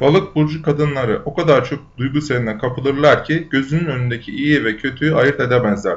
Balık burcu kadınları o kadar çok duygu seline kapılırlar ki gözünün önündeki iyi ve kötüyü ayırt edemezler.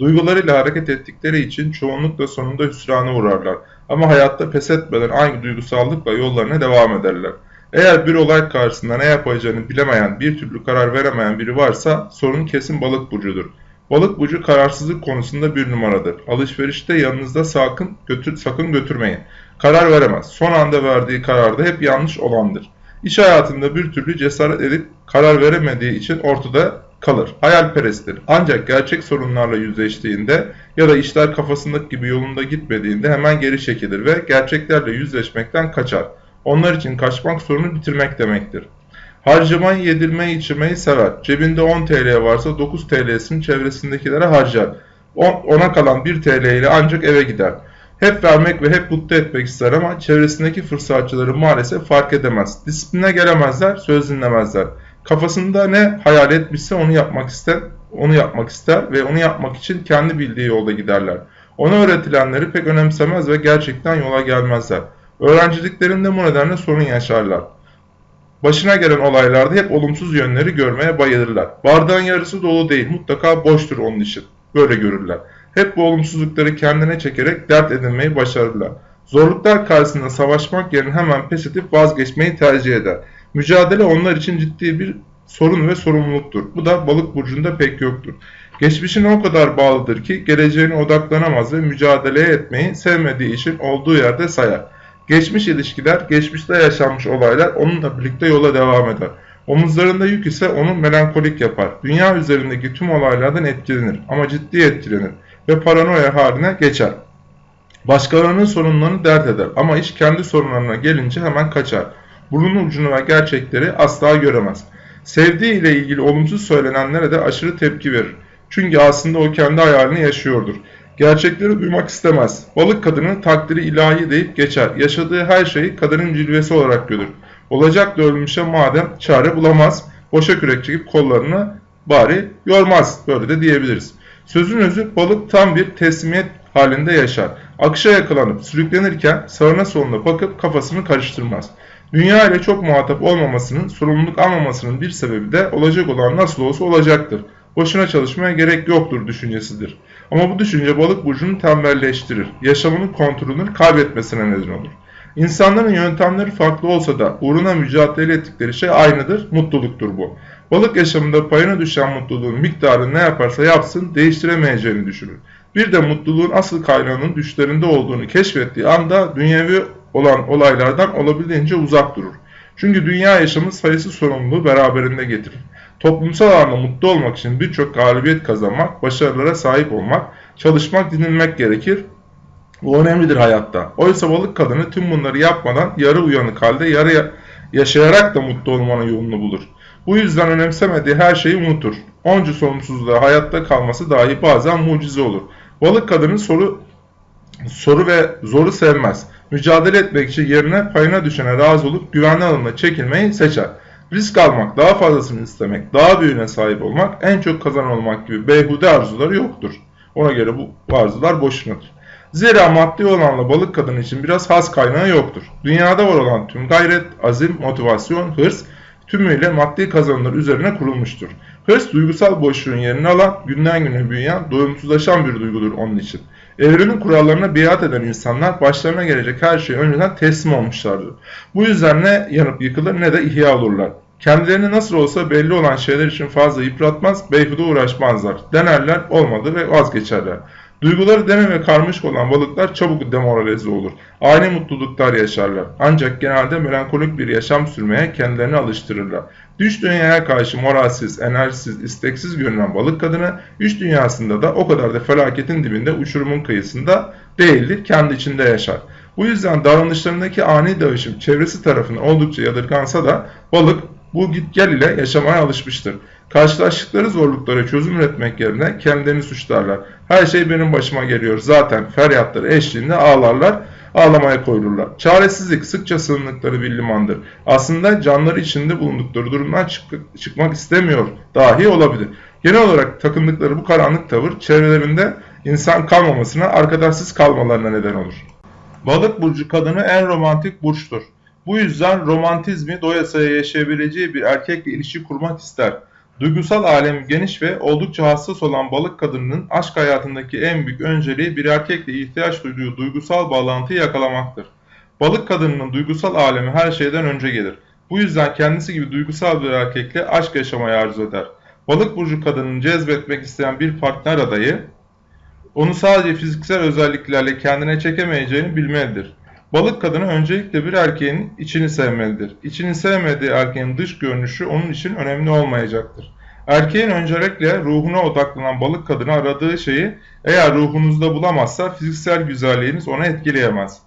Duygularıyla hareket ettikleri için çoğunlukla sonunda hüsrana uğrarlar. Ama hayatta pes etmeden aynı duygusallıkla yollarına devam ederler. Eğer bir olay karşısında ne yapacağını bilemeyen, bir türlü karar veremeyen biri varsa sorun kesin balık burcudur. Balık burcu kararsızlık konusunda bir numaradır. Alışverişte yanınızda sakın, götür, sakın götürmeyin. Karar veremez. Son anda verdiği kararda hep yanlış olandır. İş hayatında bir türlü cesaret edip karar veremediği için ortada kalır. Hayalperesttir. Ancak gerçek sorunlarla yüzleştiğinde ya da işler kafasındaki gibi yolunda gitmediğinde hemen geri çekilir ve gerçeklerle yüzleşmekten kaçar. Onlar için kaçmak sorunu bitirmek demektir. Harcamayı, yedirmeyi, içirmeyi sever. Cebinde 10 TL varsa 9 TL'sini çevresindekilere harcar. Ona kalan 1 TL ile ancak eve gider. Hep vermek ve hep mutlu etmek ister ama çevresindeki fırsatçıları maalesef fark edemez. Disipline gelemezler, söz dinlemezler. Kafasında ne hayal etmişse onu yapmak ister, onu yapmak ister ve onu yapmak için kendi bildiği yolda giderler. Ona öğretilenleri pek önemsemez ve gerçekten yola gelmezler. Öğrenciliklerinde bu nedenle sorun yaşarlar. Başına gelen olaylarda hep olumsuz yönleri görmeye bayılırlar. Bardağın yarısı dolu değil, mutlaka boştur onun için. Böyle görürler. Hep bu olumsuzlukları kendine çekerek dert edinmeyi başarırlar. Zorluklar karşısında savaşmak yerine hemen pes edip vazgeçmeyi tercih eder. Mücadele onlar için ciddi bir sorun ve sorumluluktur. Bu da balık burcunda pek yoktur. Geçmişine o kadar bağlıdır ki geleceğine odaklanamaz ve mücadele etmeyi sevmediği için olduğu yerde sayar. Geçmiş ilişkiler, geçmişte yaşanmış olaylar onunla birlikte yola devam eder. Omuzlarında yük ise onu melankolik yapar. Dünya üzerindeki tüm olaylardan etkilenir ama ciddi etkilenir ve paranoya haline geçer. Başkalarının sorunlarını dert eder ama iş kendi sorunlarına gelince hemen kaçar. Burnun ucunu ve gerçekleri asla göremez. Sevdiği ile ilgili olumsuz söylenenlere de aşırı tepki verir. Çünkü aslında o kendi hayalini yaşıyordur. Gerçekleri duymak istemez. Balık kadının takdiri ilahi deyip geçer. Yaşadığı her şeyi kaderin cilvesi olarak görür. Olacak da ölmüşe madem çare bulamaz. Boşa kürek çekip kollarını bari yormaz. Böyle de diyebiliriz. Sözün özü balık tam bir teslimiyet halinde yaşar. Akışa yakalanıp sürüklenirken sağına soluna bakıp kafasını karıştırmaz. Dünya ile çok muhatap olmamasının, sorumluluk almamasının bir sebebi de olacak olan nasıl olsa olacaktır. Boşuna çalışmaya gerek yoktur düşüncesidir. Ama bu düşünce balık burcunu tembelleştirir. Yaşamının kontrolünü kaybetmesine neden olur. İnsanların yöntemleri farklı olsa da uğruna mücadele ettikleri şey aynıdır, mutluluktur bu. Balık yaşamında payına düşen mutluluğun miktarını ne yaparsa yapsın değiştiremeyeceğini düşünür. Bir de mutluluğun asıl kaynağının düşlerinde olduğunu keşfettiği anda dünyevi olan olaylardan olabildiğince uzak durur. Çünkü dünya yaşamı sayısı sorumluluğu beraberinde getirir. Toplumsal alanda mutlu olmak için birçok galibiyet kazanmak, başarılara sahip olmak, çalışmak, dinilmek gerekir. Bu önemlidir hayatta. Oysa balık kadını tüm bunları yapmadan yarı uyanık halde yarı yaşayarak da mutlu olmanın yolunu bulur. Bu yüzden önemsemediği her şeyi unutur. Onca sorumsuzluğa hayatta kalması dahi bazen mucize olur. Balık kadının soru soru ve zoru sevmez. Mücadele etmek için yerine payına düşene razı olup güvenli alanına çekilmeyi seçer. Risk almak, daha fazlasını istemek, daha büyüğüne sahip olmak, en çok kazan olmak gibi beyhude arzuları yoktur. Ona göre bu arzular boşunadır. Zira maddi olanla balık kadın için biraz has kaynağı yoktur. Dünyada var olan tüm gayret, azim, motivasyon, hırs tümüyle maddi kazanımlar üzerine kurulmuştur. Hırs duygusal boşluğun yerini alan, günden güne büyüyen, doyumsuzlaşan bir duygudur onun için. Evrenin kurallarına biat eden insanlar başlarına gelecek her şeye önceden teslim olmuşlardır. Bu yüzden ne yanıp yıkılır ne de ihya olurlar. Kendilerini nasıl olsa belli olan şeyler için fazla yıpratmaz, beyhude uğraşmazlar. Denerler, olmadı ve vazgeçerler. Duyguları deme ve karmaşık olan balıklar çabuk demoralize olur. Aynı mutluluklar yaşarlar. Ancak genelde melankolik bir yaşam sürmeye kendilerini alıştırırlar. Düş dünyaya karşı moralsiz, enerjisiz, isteksiz görünen balık kadını, üç dünyasında da o kadar da felaketin dibinde uçurumun kıyısında değildir, kendi içinde yaşar. Bu yüzden davranışlarındaki ani dövüşüm çevresi tarafından oldukça yadırgansa da balık bu git gel ile yaşamaya alışmıştır. Karşılaştıkları zorluklara çözüm üretmek yerine kendilerini suçlarlar. Her şey benim başıma geliyor zaten feryatları eşliğinde ağlarlar, ağlamaya koyulurlar. Çaresizlik sıkça sığındıkları bir limandır. Aslında canları içinde bulundukları durumdan çık çıkmak istemiyor dahi olabilir. Genel olarak takındıkları bu karanlık tavır çevrelerinde insan kalmamasına, arkadaşsız kalmalarına neden olur. Balık burcu kadını en romantik burçtur. Bu yüzden romantizmi doyasıya yaşayabileceği bir erkekle ilişki kurmak ister. Duygusal alemi geniş ve oldukça hassas olan balık kadınının aşk hayatındaki en büyük önceliği bir erkekle ihtiyaç duyduğu duygusal bağlantıyı yakalamaktır. Balık kadınının duygusal alemi her şeyden önce gelir. Bu yüzden kendisi gibi duygusal bir erkekle aşk yaşamayı arzu eder. Balık burcu kadının cezbetmek isteyen bir partner adayı, onu sadece fiziksel özelliklerle kendine çekemeyeceğini bilmelidir. Balık kadını öncelikle bir erkeğin içini sevmelidir. İçini sevmediği erkeğin dış görünüşü onun için önemli olmayacaktır. Erkeğin öncelikle ruhuna odaklanan balık kadını aradığı şeyi eğer ruhunuzda bulamazsa fiziksel güzelliğiniz ona etkileyemez.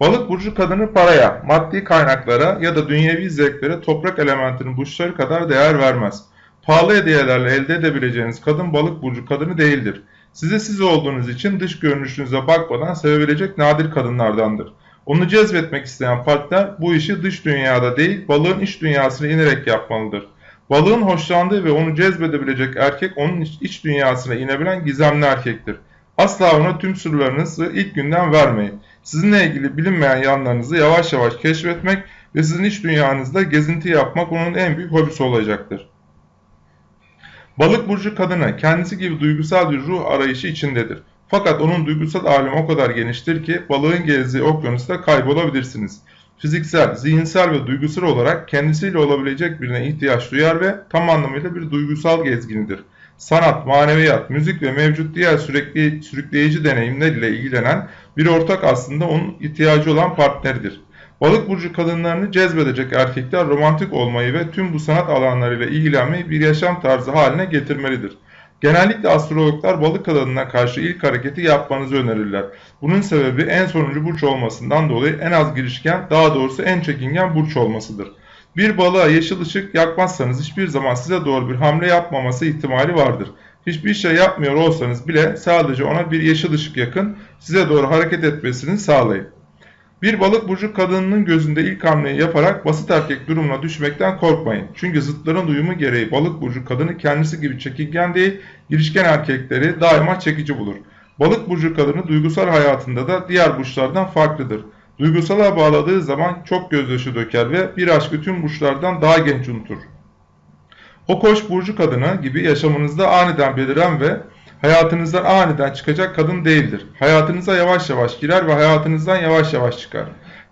Balık burcu kadını paraya, maddi kaynaklara ya da dünyevi zevklere toprak elementinin burçları kadar değer vermez. Pahalı hediyelerle elde edebileceğiniz kadın balık burcu kadını değildir. Size siz olduğunuz için dış görünüşünüze bakmadan sevebilecek nadir kadınlardandır. Onu cezbetmek isteyen partner bu işi dış dünyada değil balığın iç dünyasına inerek yapmalıdır. Balığın hoşlandığı ve onu cezbedebilecek erkek onun iç dünyasına inebilen gizemli erkektir. Asla ona tüm sırlarınızı ilk günden vermeyin. Sizinle ilgili bilinmeyen yanlarınızı yavaş yavaş keşfetmek ve sizin iç dünyanızda gezinti yapmak onun en büyük hobisi olacaktır. Balık burcu kadını kendisi gibi duygusal bir ruh arayışı içindedir. Fakat onun duygusal alemi o kadar geniştir ki balığın gezdiği okyanusta kaybolabilirsiniz. Fiziksel, zihinsel ve duygusal olarak kendisiyle olabilecek birine ihtiyaç duyar ve tam anlamıyla bir duygusal gezginidir. Sanat, maneviyat, müzik ve mevcut diğer sürekli sürükleyici deneyimler ile ilgilenen bir ortak aslında onun ihtiyacı olan partneridir. Balık burcu kadınlarını cezbedecek erkekler romantik olmayı ve tüm bu sanat alanlarıyla ilgilenmeyi bir yaşam tarzı haline getirmelidir. Genellikle astrologlar balık kadınına karşı ilk hareketi yapmanızı önerirler. Bunun sebebi en sonuncu burç olmasından dolayı en az girişken, daha doğrusu en çekingen burç olmasıdır. Bir balığa yeşil ışık yakmazsanız hiçbir zaman size doğru bir hamle yapmaması ihtimali vardır. Hiçbir şey yapmıyor olsanız bile sadece ona bir yeşil ışık yakın, size doğru hareket etmesini sağlayın. Bir balık burcu kadınının gözünde ilk hamleyi yaparak basit erkek durumuna düşmekten korkmayın. Çünkü zıtların uyumu gereği balık burcu kadını kendisi gibi çekingen değil, girişken erkekleri daima çekici bulur. Balık burcu kadını duygusal hayatında da diğer burçlardan farklıdır. Duygusala bağladığı zaman çok gözyaşı döker ve bir aşkı tüm burçlardan daha genç unutur. O koç burcu kadını gibi yaşamınızda aniden beliren ve hayatınızdan aniden çıkacak kadın değildir. Hayatınıza yavaş yavaş girer ve hayatınızdan yavaş yavaş çıkar.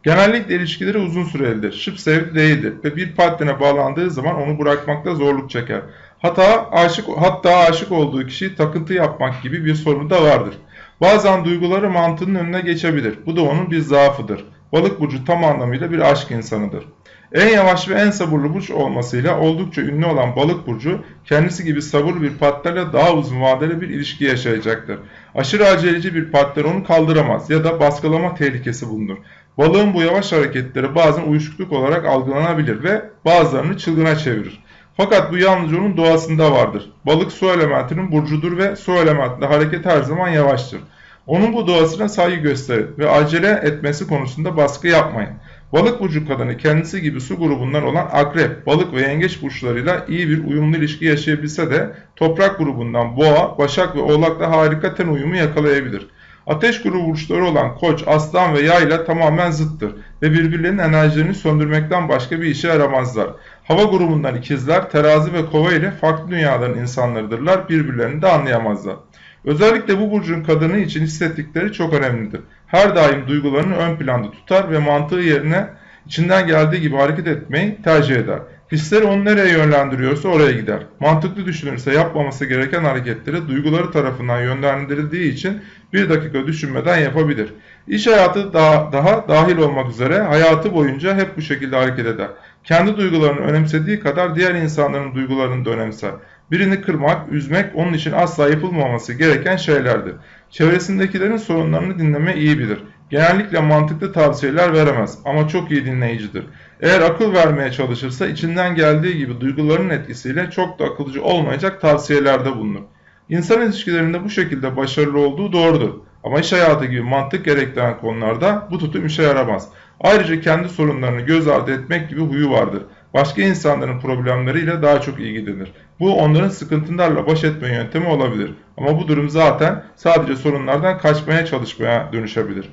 Genellikle ilişkileri uzun sürelidir. Şıp sevdi değildir ve bir partnerine bağlandığı zaman onu bırakmakta zorluk çeker. Hatta aşık, hatta aşık olduğu kişiyi takıntı yapmak gibi bir sorunu da vardır. Bazen duyguları mantığının önüne geçebilir. Bu da onun bir zaafıdır. Balık burcu tam anlamıyla bir aşk insanıdır. En yavaş ve en sabırlı burç olmasıyla oldukça ünlü olan balık burcu kendisi gibi sabırlı bir partnerle daha uzun vadeli bir ilişki yaşayacaktır. Aşırı aceleci bir partner onu kaldıramaz ya da baskılama tehlikesi bulunur. Balığın bu yavaş hareketleri bazen uyuşukluk olarak algılanabilir ve bazılarını çılgına çevirir. Fakat bu yalnızca onun doğasında vardır. Balık su elementinin burcudur ve su elementinde hareket her zaman yavaştır. Onun bu doğasına saygı gösterin ve acele etmesi konusunda baskı yapmayın. Balık burcu kadını kendisi gibi su grubundan olan akrep, balık ve yengeç burçlarıyla iyi bir uyumlu ilişki yaşayabilse de toprak grubundan boğa, başak ve oğlakla harika ten uyumu yakalayabilir. Ateş grubu burçları olan koç, aslan ve yay ile tamamen zıttır ve birbirlerinin enerjilerini söndürmekten başka bir işe yaramazlar. Hava grubundan ikizler, terazi ve kova ile farklı dünyaların insanlarıdırlar, birbirlerini de anlayamazlar. Özellikle bu burcun kadını için hissettikleri çok önemlidir. Her daim duygularını ön planda tutar ve mantığı yerine içinden geldiği gibi hareket etmeyi tercih eder. Hisleri onu nereye yönlendiriyorsa oraya gider. Mantıklı düşünürse yapmaması gereken hareketleri duyguları tarafından yönlendirildiği için bir dakika düşünmeden yapabilir. İş hayatı daha, daha dahil olmak üzere hayatı boyunca hep bu şekilde hareket eder. Kendi duygularını önemsediği kadar diğer insanların duygularını da önemser. Birini kırmak, üzmek onun için asla yapılmaması gereken şeylerdir. Çevresindekilerin sorunlarını dinleme iyi bilir. Genellikle mantıklı tavsiyeler veremez ama çok iyi dinleyicidir. Eğer akıl vermeye çalışırsa içinden geldiği gibi duyguların etkisiyle çok da akılcı olmayacak tavsiyelerde bulunur. İnsan ilişkilerinde bu şekilde başarılı olduğu doğrudur. Ama iş hayatı gibi mantık gerektiren konularda bu tutum işe yaramaz. Ayrıca kendi sorunlarını göz ardı etmek gibi huyu vardır. Başka insanların problemleriyle daha çok ilgilenir. Bu onların sıkıntılarla baş etme yöntemi olabilir. Ama bu durum zaten sadece sorunlardan kaçmaya çalışmaya dönüşebilir.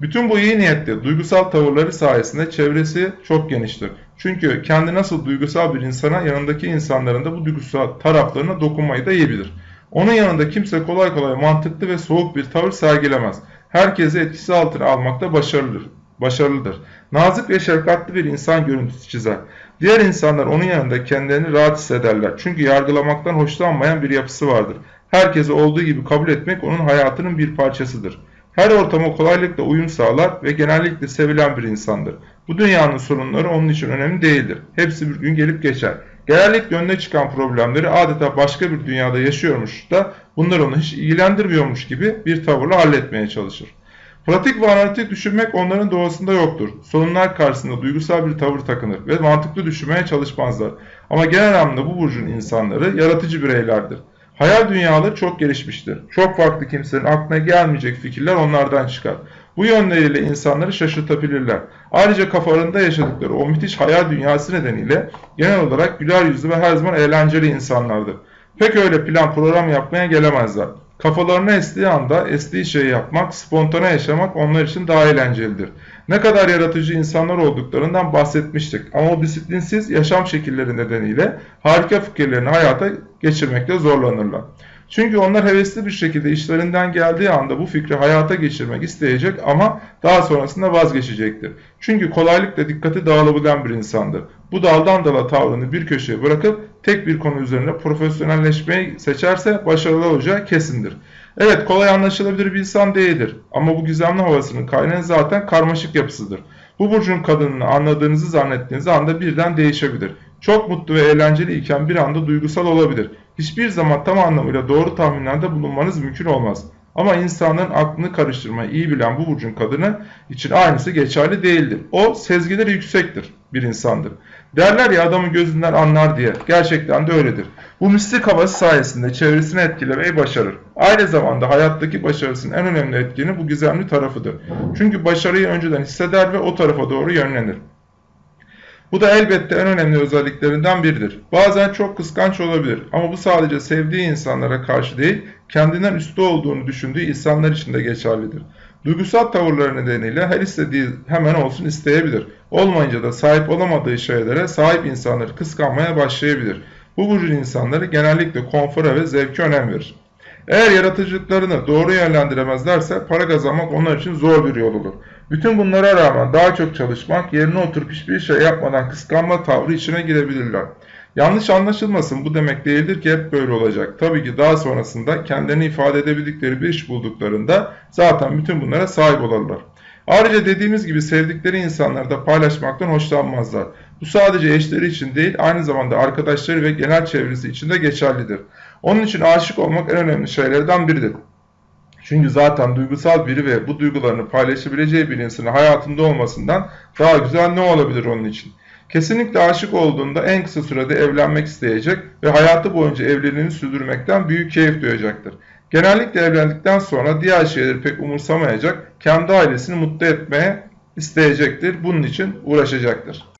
Bütün bu iyi niyetli duygusal tavırları sayesinde çevresi çok geniştir. Çünkü kendi nasıl duygusal bir insana yanındaki insanların da bu duygusal taraflarına dokunmayı da iyi bilir. Onun yanında kimse kolay kolay mantıklı ve soğuk bir tavır sergilemez. Herkesi etkisi altına almakta başarılıdır. başarılıdır. Nazik ve şefkatli bir insan görüntüsü çizer. Diğer insanlar onun yanında kendilerini rahat hissederler. Çünkü yargılamaktan hoşlanmayan bir yapısı vardır. Herkesi olduğu gibi kabul etmek onun hayatının bir parçasıdır. Her ortama kolaylıkla uyum sağlar ve genellikle sevilen bir insandır. Bu dünyanın sorunları onun için önemli değildir. Hepsi bir gün gelip geçer. Genellikle önüne çıkan problemleri adeta başka bir dünyada yaşıyormuş da bunlar onu hiç ilgilendirmiyormuş gibi bir tavırla halletmeye çalışır. Pratik ve düşünmek onların doğasında yoktur. Sorunlar karşısında duygusal bir tavır takınır ve mantıklı düşünmeye çalışmazlar. Ama genel anlamda bu burcun insanları yaratıcı bireylerdir. Hayal dünyaları çok gelişmiştir. Çok farklı kimsenin aklına gelmeyecek fikirler onlardan çıkar. Bu yönleriyle insanları şaşırtabilirler. Ayrıca kafalarında yaşadıkları o müthiş hayal dünyası nedeniyle genel olarak güler yüzlü ve her zaman eğlenceli insanlardır. Pek öyle plan program yapmaya gelemezler. Kafalarına estiği anda estiği şeyi yapmak, spontane yaşamak onlar için daha eğlencelidir. Ne kadar yaratıcı insanlar olduklarından bahsetmiştik ama o disiplinsiz yaşam şekilleri nedeniyle harika fikirlerini hayata geçirmekte zorlanırlar. Çünkü onlar hevesli bir şekilde işlerinden geldiği anda bu fikri hayata geçirmek isteyecek ama daha sonrasında vazgeçecektir. Çünkü kolaylıkla dikkati dağılabilen bir insandır. Bu daldan dala tavrını bir köşeye bırakıp tek bir konu üzerine profesyonelleşmeyi seçerse başarılı olacağı kesindir. Evet kolay anlaşılabilir bir insan değildir ama bu gizemli havasının kaynağı zaten karmaşık yapısıdır. Bu burcun kadınını anladığınızı zannettiğiniz anda birden değişebilir. Çok mutlu ve eğlenceli iken bir anda duygusal olabilir. Hiçbir zaman tam anlamıyla doğru tahminlerde bulunmanız mümkün olmaz. Ama insanların aklını karıştırmayı iyi bilen bu burcun kadını için aynısı geçerli değildir. O sezgileri yüksektir bir insandır. Derler ya adamın gözünden anlar diye. Gerçekten de öyledir. Bu mistik havası sayesinde çevresini etkilemeyi başarır. Aynı zamanda hayattaki başarısının en önemli etkeni bu gizemli tarafıdır. Çünkü başarıyı önceden hisseder ve o tarafa doğru yönlenir. Bu da elbette en önemli özelliklerinden biridir. Bazen çok kıskanç olabilir ama bu sadece sevdiği insanlara karşı değil, kendinden üstü olduğunu düşündüğü insanlar için de geçerlidir. Duygusal tavırları nedeniyle her istediği hemen olsun isteyebilir. Olmayınca da sahip olamadığı şeylere sahip insanları kıskanmaya başlayabilir. Bu burcun insanları genellikle konfora ve zevke önem verir. Eğer yaratıcılıklarını doğru yönlendiremezlerse para kazanmak onlar için zor bir yol olur. Bütün bunlara rağmen daha çok çalışmak, yerine oturup hiçbir şey yapmadan kıskanma tavrı içine girebilirler. Yanlış anlaşılmasın bu demek değildir ki hep böyle olacak. Tabii ki daha sonrasında kendilerini ifade edebildikleri bir iş bulduklarında zaten bütün bunlara sahip olurlar. Ayrıca dediğimiz gibi sevdikleri insanları da paylaşmaktan hoşlanmazlar. Bu sadece eşleri için değil aynı zamanda arkadaşları ve genel çevresi için de geçerlidir. Onun için aşık olmak en önemli şeylerden biridir. Çünkü zaten duygusal biri ve bu duygularını paylaşabileceği bir insanın hayatında olmasından daha güzel ne olabilir onun için? Kesinlikle aşık olduğunda en kısa sürede evlenmek isteyecek ve hayatı boyunca evliliğini sürdürmekten büyük keyif duyacaktır. Genellikle evlendikten sonra diğer şeyleri pek umursamayacak, kendi ailesini mutlu etmeye isteyecektir. Bunun için uğraşacaktır.